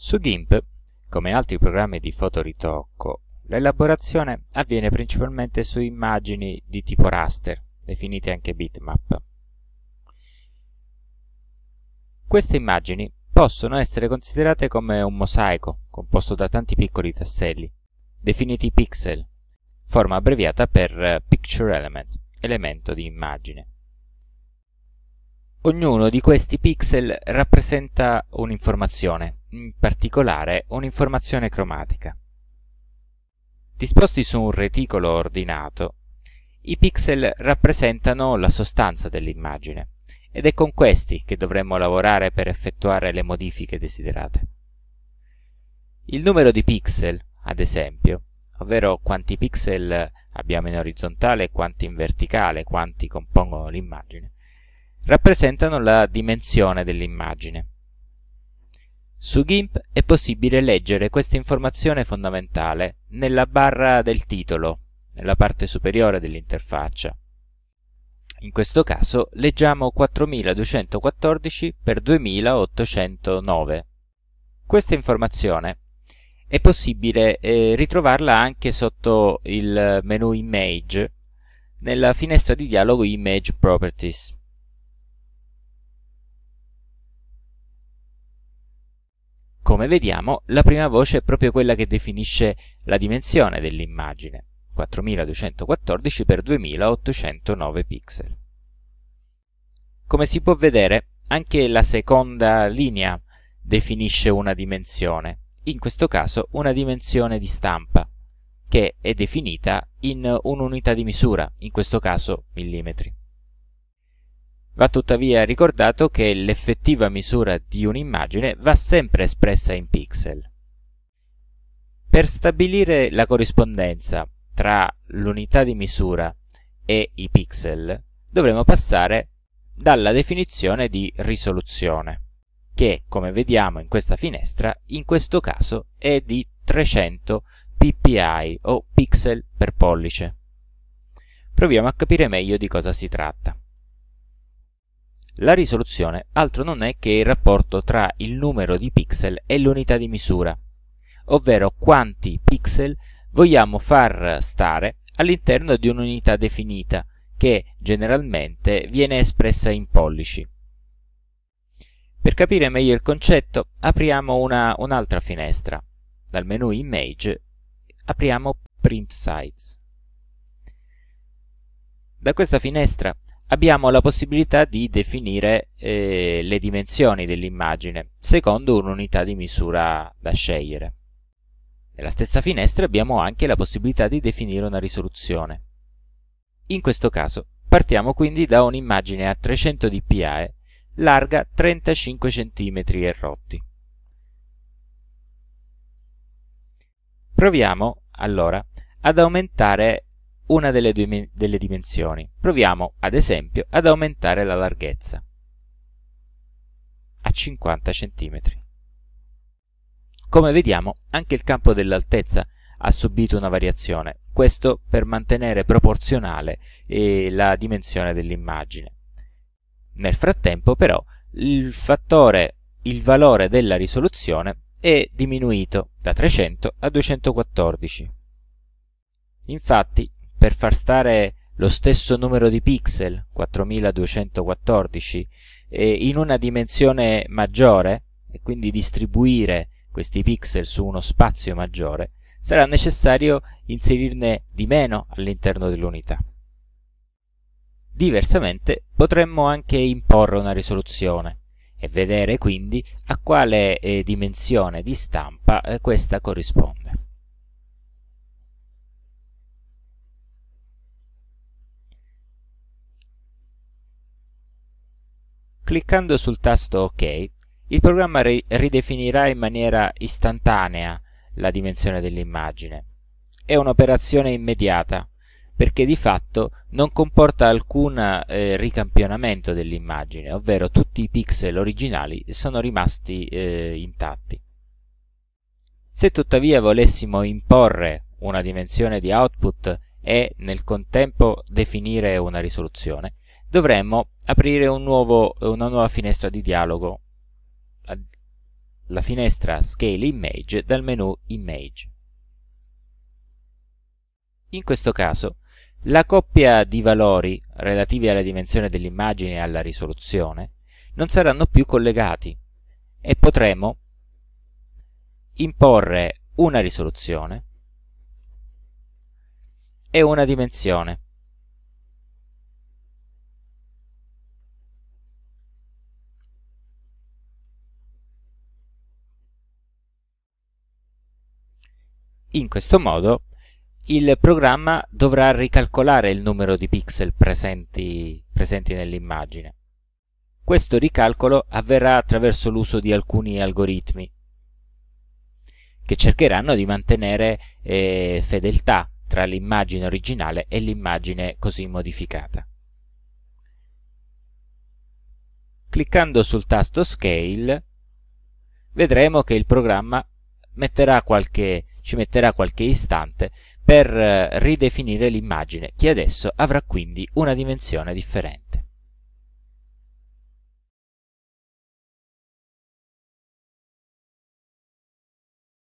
Su GIMP, come in altri programmi di fotoritocco, l'elaborazione avviene principalmente su immagini di tipo raster, definite anche bitmap. Queste immagini possono essere considerate come un mosaico composto da tanti piccoli tasselli, definiti pixel, forma abbreviata per Picture Element, elemento di immagine. Ognuno di questi pixel rappresenta un'informazione, in particolare un'informazione cromatica. Disposti su un reticolo ordinato, i pixel rappresentano la sostanza dell'immagine ed è con questi che dovremmo lavorare per effettuare le modifiche desiderate. Il numero di pixel, ad esempio, ovvero quanti pixel abbiamo in orizzontale e quanti in verticale, quanti compongono l'immagine, rappresentano la dimensione dell'immagine. Su GIMP è possibile leggere questa informazione fondamentale nella barra del titolo, nella parte superiore dell'interfaccia. In questo caso leggiamo 4214 x 2809. Questa informazione è possibile eh, ritrovarla anche sotto il menu Image nella finestra di dialogo Image Properties. Come vediamo, la prima voce è proprio quella che definisce la dimensione dell'immagine, 4214 x 2809 pixel. Come si può vedere, anche la seconda linea definisce una dimensione, in questo caso una dimensione di stampa, che è definita in un'unità di misura, in questo caso millimetri. Va tuttavia ricordato che l'effettiva misura di un'immagine va sempre espressa in pixel. Per stabilire la corrispondenza tra l'unità di misura e i pixel, dovremo passare dalla definizione di risoluzione, che, come vediamo in questa finestra, in questo caso è di 300 ppi o pixel per pollice. Proviamo a capire meglio di cosa si tratta. La risoluzione altro non è che il rapporto tra il numero di pixel e l'unità di misura, ovvero quanti pixel vogliamo far stare all'interno di un'unità definita, che generalmente viene espressa in pollici. Per capire meglio il concetto, apriamo un'altra un finestra. Dal menu Image apriamo Print Size. Da questa finestra abbiamo la possibilità di definire eh, le dimensioni dell'immagine secondo un'unità di misura da scegliere. Nella stessa finestra abbiamo anche la possibilità di definire una risoluzione. In questo caso partiamo quindi da un'immagine a 300 dpi larga 35 cm e rotti. Proviamo allora ad aumentare una delle, due, delle dimensioni. Proviamo, ad esempio, ad aumentare la larghezza a 50 cm. Come vediamo, anche il campo dell'altezza ha subito una variazione, questo per mantenere proporzionale eh, la dimensione dell'immagine. Nel frattempo, però, il fattore, il valore della risoluzione è diminuito da 300 a 214. Infatti, per far stare lo stesso numero di pixel, 4214, eh, in una dimensione maggiore, e quindi distribuire questi pixel su uno spazio maggiore, sarà necessario inserirne di meno all'interno dell'unità. Diversamente potremmo anche imporre una risoluzione e vedere quindi a quale eh, dimensione di stampa eh, questa corrisponde. Cliccando sul tasto OK, il programma ri ridefinirà in maniera istantanea la dimensione dell'immagine. È un'operazione immediata, perché di fatto non comporta alcun eh, ricampionamento dell'immagine, ovvero tutti i pixel originali sono rimasti eh, intatti. Se tuttavia volessimo imporre una dimensione di output e nel contempo definire una risoluzione, dovremmo aprire un nuovo, una nuova finestra di dialogo la finestra Scale Image dal menu Image. In questo caso, la coppia di valori relativi alla dimensione dell'immagine e alla risoluzione non saranno più collegati e potremo imporre una risoluzione e una dimensione. In questo modo il programma dovrà ricalcolare il numero di pixel presenti, presenti nell'immagine. Questo ricalcolo avverrà attraverso l'uso di alcuni algoritmi che cercheranno di mantenere eh, fedeltà tra l'immagine originale e l'immagine così modificata. Cliccando sul tasto Scale vedremo che il programma metterà qualche, ci metterà qualche istante per eh, ridefinire l'immagine, che adesso avrà quindi una dimensione differente.